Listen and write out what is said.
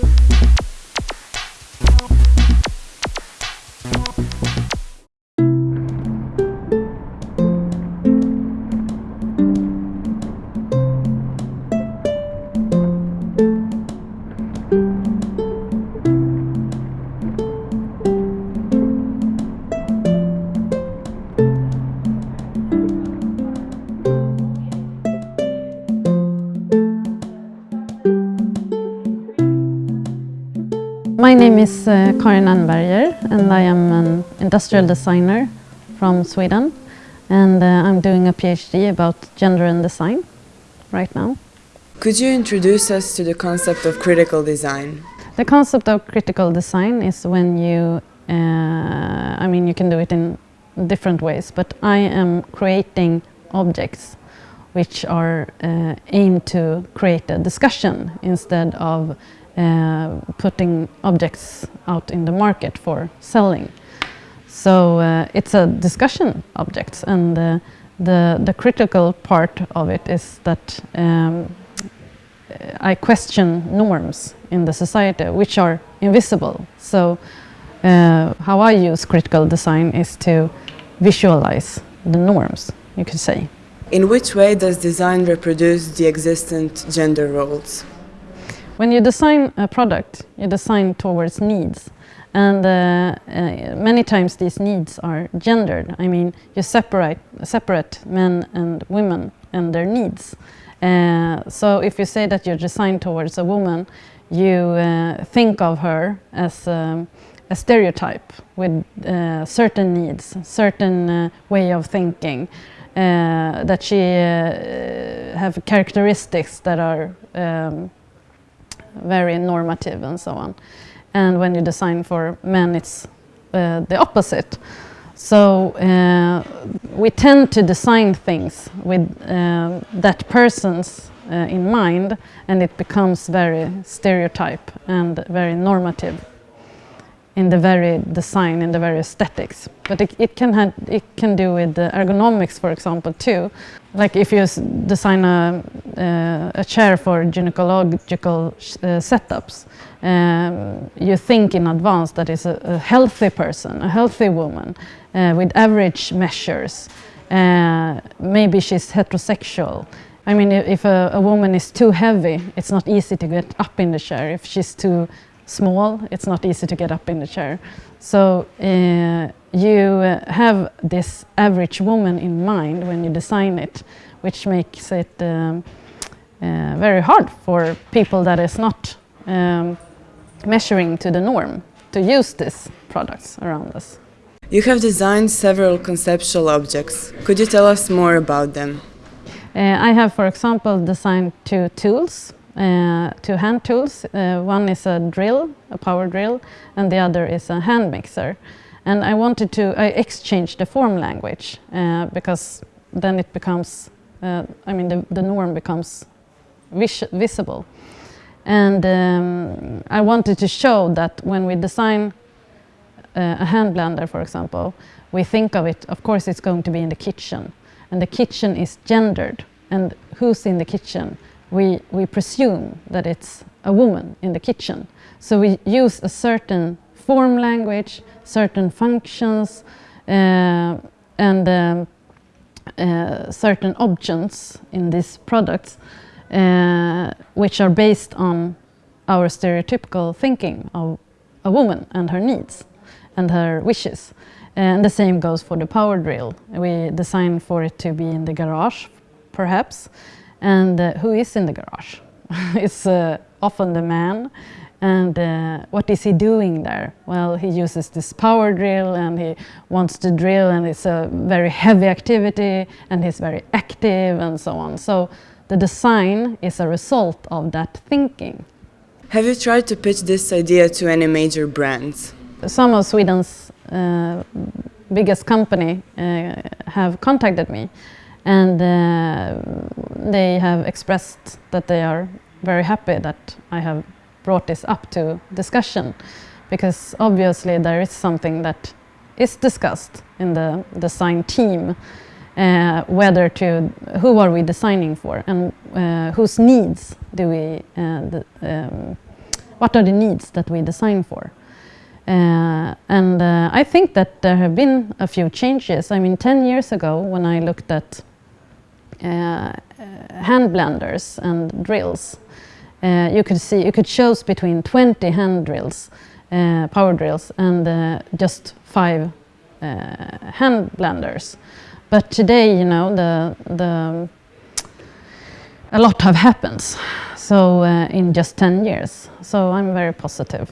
Thank you. My name is uh, Karin Ehrnberger and I am an industrial designer from Sweden and uh, I'm doing a PhD about gender and design right now. Could you introduce us to the concept of critical design? The concept of critical design is when you, uh, I mean you can do it in different ways, but I am creating objects which are uh, aimed to create a discussion instead of putting objects out in the market for selling. So uh, it's a discussion object and uh, the, the critical part of it is that um, I question norms in the society which are invisible. So uh, how I use critical design is to visualize the norms, you could say. In which way does design reproduce the existent gender roles? When you design a product, you design towards needs. And uh, uh, many times these needs are gendered. I mean, you separate, separate men and women and their needs. Uh, so if you say that you're designed towards a woman, you uh, think of her as um, a stereotype with uh, certain needs, certain uh, way of thinking, that she have characteristics that are um, very normative and so on. And when you design for men, it's uh, the opposite. So uh, we tend to design things with uh, that person's uh, in mind and it becomes very stereotype and very normative in the very design, in the very aesthetics. But it, it can, it can do with the ergonomics, for example, too. Like if you design a, uh, a chair for gynecological uh, setups, um, you think in advance that it's a, a healthy person, a healthy woman uh, with average measures. Uh, maybe she's heterosexual. I mean, if a, a woman is too heavy, it's not easy to get up in the chair. If she's too small, it's not easy to get up in the chair. So uh, you have this average woman in mind when you design it, which makes it um, uh, very hard for people that is not um, measuring to the norm to use these products around us. You have designed several conceptual objects. Could you tell us more about them? Uh, I have, for example, designed two tools two hand tools. Uh, one is a drill, a power drill, and the other is a hand mixer. And I wanted to I exchange the form language uh, because then it becomes, uh, I mean, the, the norm becomes vis visible. And um, I wanted to show that when we design uh, a hand blender, for example, we think of it, of course, it's going to be in the kitchen. And the kitchen is gendered. And who's in the kitchen? We, we presume that it's a woman in the kitchen. So we use a certain form language, certain functions, uh, and um, uh, certain options in these products, uh, which are based on our stereotypical thinking of a woman and her needs and her wishes. And the same goes for the power drill. We design for it to be in the garage, perhaps, and uh, who is in the garage? it's uh, often the man. And uh, what is he doing there? Well, he uses this power drill and he wants to drill and it's a very heavy activity and he's very active and so on. So the design is a result of that thinking. Have you tried to pitch this idea to any major brands? Some of Sweden's uh, biggest company uh, have contacted me and uh, they have expressed that they are very happy that I have brought this up to discussion because obviously there is something that is discussed in the design team uh, whether to who are we designing for and uh, whose needs do we uh, um, what are the needs that we design for. Uh, and uh, I think that there have been a few changes. I mean, 10 years ago, when I looked at hand blenders and drills, uh, you could see you could choose between 20 hand drills, uh, power drills, and uh, just five hand blenders. But today, you know, the the a lot have happened. So in just 10 years. So I'm very positive.